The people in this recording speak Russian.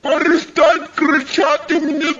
Перестань кричати мені!